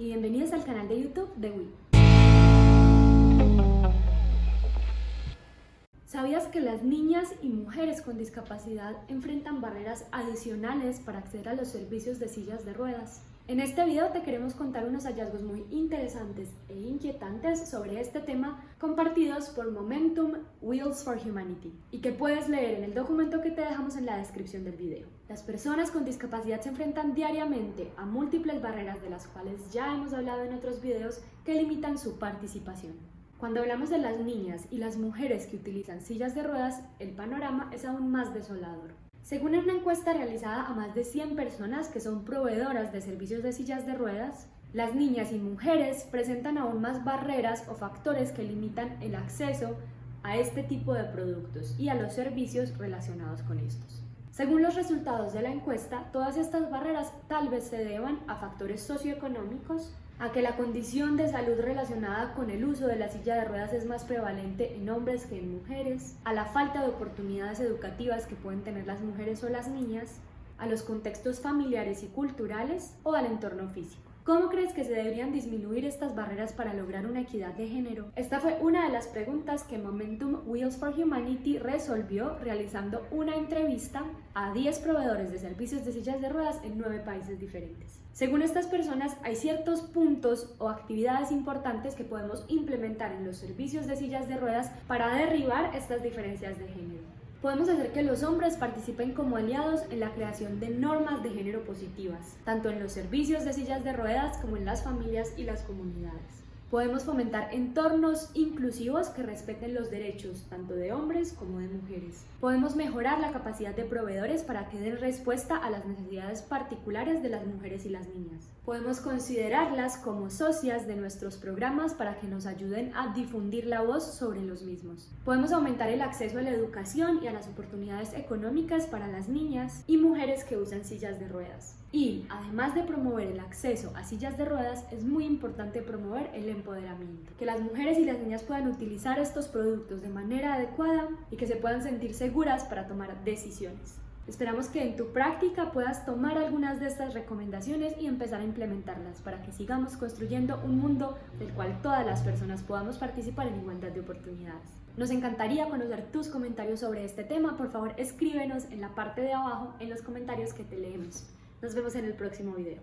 y bienvenidos al canal de YouTube de Wii. ¿Sabías que las niñas y mujeres con discapacidad enfrentan barreras adicionales para acceder a los servicios de sillas de ruedas? En este video te queremos contar unos hallazgos muy interesantes e inquietantes sobre este tema compartidos por Momentum Wheels for Humanity y que puedes leer en el documento que te dejamos en la descripción del video. Las personas con discapacidad se enfrentan diariamente a múltiples barreras de las cuales ya hemos hablado en otros videos que limitan su participación. Cuando hablamos de las niñas y las mujeres que utilizan sillas de ruedas, el panorama es aún más desolador. Según una encuesta realizada a más de 100 personas que son proveedoras de servicios de sillas de ruedas, las niñas y mujeres presentan aún más barreras o factores que limitan el acceso a este tipo de productos y a los servicios relacionados con estos. Según los resultados de la encuesta, todas estas barreras tal vez se deban a factores socioeconómicos, a que la condición de salud relacionada con el uso de la silla de ruedas es más prevalente en hombres que en mujeres, a la falta de oportunidades educativas que pueden tener las mujeres o las niñas, a los contextos familiares y culturales o al entorno físico. ¿Cómo crees que se deberían disminuir estas barreras para lograr una equidad de género? Esta fue una de las preguntas que Momentum Wheels for Humanity resolvió realizando una entrevista a 10 proveedores de servicios de sillas de ruedas en 9 países diferentes. Según estas personas, hay ciertos puntos o actividades importantes que podemos implementar en los servicios de sillas de ruedas para derribar estas diferencias de género. Podemos hacer que los hombres participen como aliados en la creación de normas de género positivas, tanto en los servicios de sillas de ruedas como en las familias y las comunidades. Podemos fomentar entornos inclusivos que respeten los derechos tanto de hombres como de mujeres. Podemos mejorar la capacidad de proveedores para que den respuesta a las necesidades particulares de las mujeres y las niñas. Podemos considerarlas como socias de nuestros programas para que nos ayuden a difundir la voz sobre los mismos. Podemos aumentar el acceso a la educación y a las oportunidades económicas para las niñas y mujeres que usan sillas de ruedas. Y además de promover el acceso a sillas de ruedas, es muy importante promover el empoderamiento. Que las mujeres y las niñas puedan utilizar estos productos de manera adecuada y que se puedan sentir seguras para tomar decisiones. Esperamos que en tu práctica puedas tomar algunas de estas recomendaciones y empezar a implementarlas para que sigamos construyendo un mundo del cual todas las personas podamos participar en igualdad de oportunidades. Nos encantaría conocer tus comentarios sobre este tema. Por favor, escríbenos en la parte de abajo en los comentarios que te leemos. Nos vemos en el próximo video.